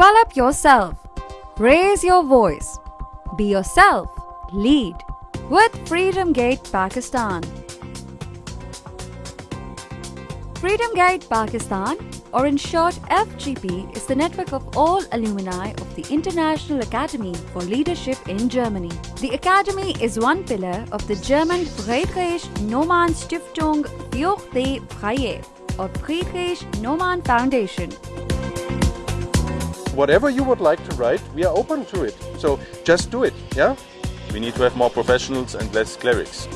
Develop yourself. Raise your voice. Be yourself. Lead. With Freedom Gate Pakistan. Freedom Gate Pakistan, or in short FGP, is the network of all alumni of the International Academy for Leadership in Germany. The Academy is one pillar of the German Friedrich Naumann Stiftung für die Freiheit, or Friedrich Naumann Foundation. Whatever you would like to write, we are open to it. So just do it, yeah? We need to have more professionals and less clerics.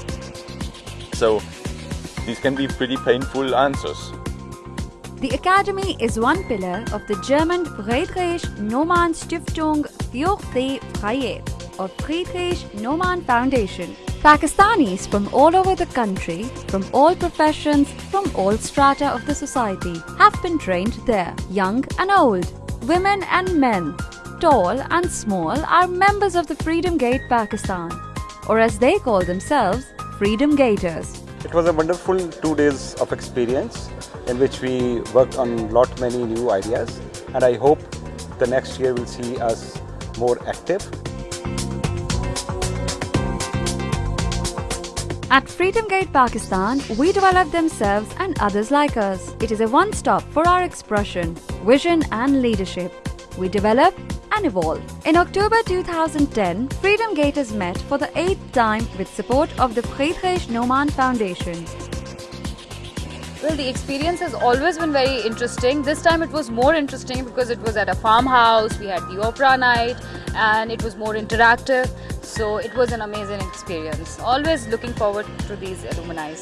So these can be pretty painful answers. The Academy is one pillar of the German Friedrich Naumann Stiftung für die Freiheit or Friedrich Naumann Foundation. Pakistanis from all over the country, from all professions, from all strata of the society have been trained there, young and old, women and men, tall and small are members of the Freedom Gate Pakistan, or as they call themselves, Freedom Gators. It was a wonderful two days of experience in which we worked on lot many new ideas and I hope the next year will see us more active. At Freedom Gate Pakistan, we develop themselves and others like us. It is a one-stop for our expression, vision and leadership. We develop and evolve. In October 2010, Freedom Gators met for the eighth time with support of the Friedrich Naumann Foundation. Well, the experience has always been very interesting. This time it was more interesting because it was at a farmhouse, we had the opera night, and it was more interactive. So it was an amazing experience. Always looking forward to these alumni.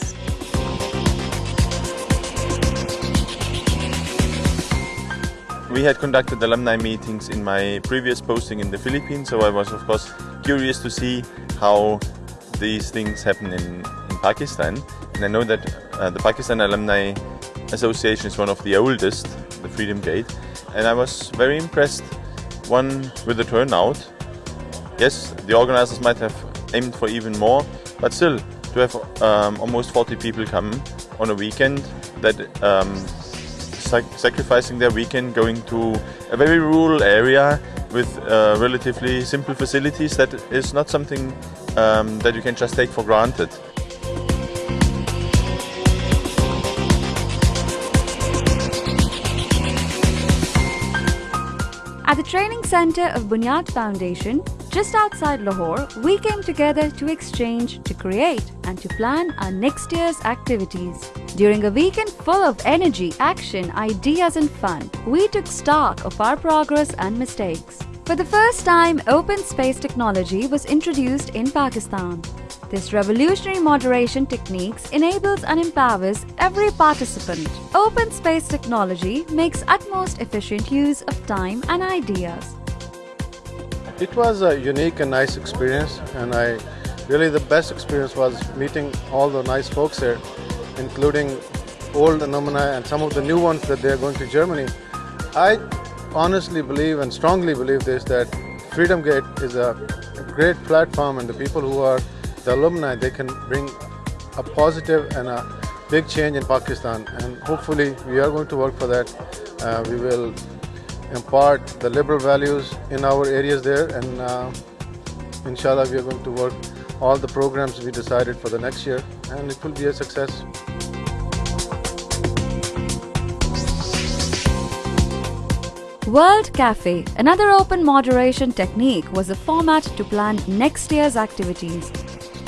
We had conducted alumni meetings in my previous posting in the Philippines, so I was of course curious to see how these things happen in, in Pakistan. And I know that uh, the Pakistan Alumni Association is one of the oldest, the Freedom Gate, and I was very impressed, one, with the turnout. Yes, the organizers might have aimed for even more, but still, to have um, almost 40 people come on a weekend that um, sac sacrificing their weekend going to a very rural area with uh, relatively simple facilities that is not something um, that you can just take for granted. At the training center of Bunyad Foundation, just outside Lahore, we came together to exchange, to create, and to plan our next year's activities. During a weekend full of energy, action, ideas, and fun, we took stock of our progress and mistakes. For the first time, open space technology was introduced in Pakistan. This revolutionary moderation techniques enables and empowers every participant. Open space technology makes utmost efficient use of time and ideas. It was a unique and nice experience and I really the best experience was meeting all the nice folks here including old alumni and some of the new ones that they are going to Germany. I honestly believe and strongly believe this that Freedom Gate is a great platform and the people who are the alumni, they can bring a positive and a big change in Pakistan and hopefully we are going to work for that. Uh, we will impart the liberal values in our areas there and uh, inshallah we are going to work all the programs we decided for the next year and it will be a success. World Cafe, another open moderation technique, was a format to plan next year's activities.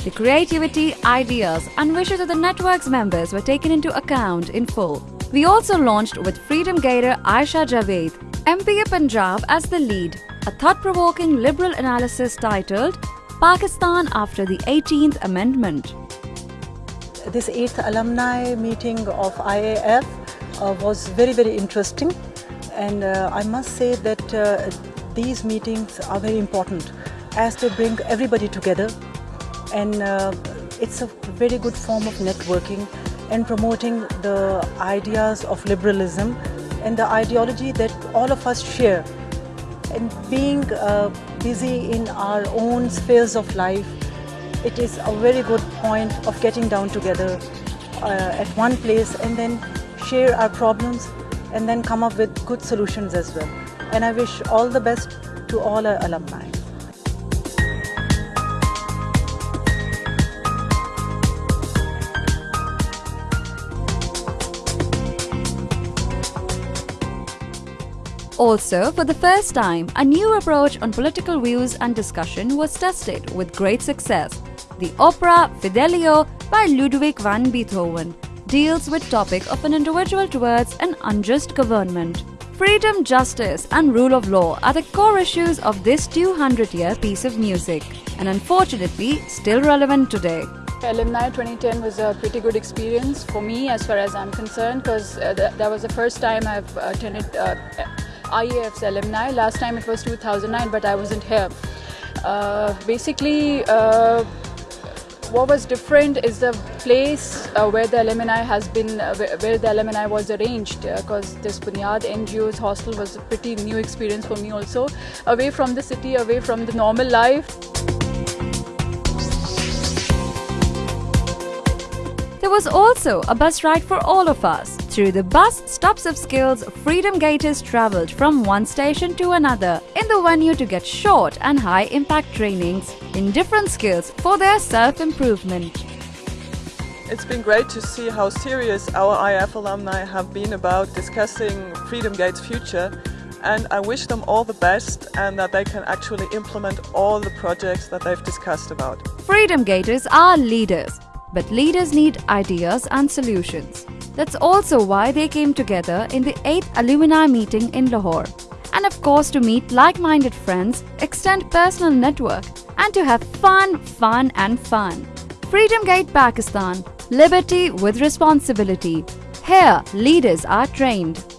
The creativity, ideas, and wishes of the network's members were taken into account in full. We also launched with Freedom Gator Aisha Javed, MPA Punjab as the lead, a thought-provoking liberal analysis titled Pakistan after the 18th Amendment. This 8th alumni meeting of IAF uh, was very very interesting. And uh, I must say that uh, these meetings are very important as they bring everybody together. And uh, it's a very good form of networking and promoting the ideas of liberalism and the ideology that all of us share. And being uh, busy in our own spheres of life, it is a very good point of getting down together uh, at one place and then share our problems and then come up with good solutions as well. and I wish all the best to all our alumni. Also, for the first time, a new approach on political views and discussion was tested with great success. The opera Fidelio by Ludwig van Beethoven deals with topic of an individual towards an unjust government. Freedom, justice and rule of law are the core issues of this 200-year piece of music and unfortunately still relevant today. Alumni 2010 was a pretty good experience for me as far as I'm concerned because uh, th that was the first time I've attended uh, IAF's alumni. Last time it was 2009 but I wasn't here. Uh, basically uh, what was different is the place uh, where the alumni has been, uh, where the alumni was arranged because uh, this Bunyad NGO's hostel was a pretty new experience for me also. Away from the city, away from the normal life. There was also a bus ride for all of us. Through the bus stops of skills, Freedom Gators travelled from one station to another in the venue to get short and high impact trainings in different skills for their self-improvement. It's been great to see how serious our IAF alumni have been about discussing Freedom Gate's future and I wish them all the best and that they can actually implement all the projects that they've discussed about. Freedom Gators are leaders, but leaders need ideas and solutions. That's also why they came together in the 8th alumni meeting in Lahore. And of course to meet like-minded friends, extend personal network and to have fun, fun and fun. Freedom Gate Pakistan. Liberty with responsibility. Here, leaders are trained.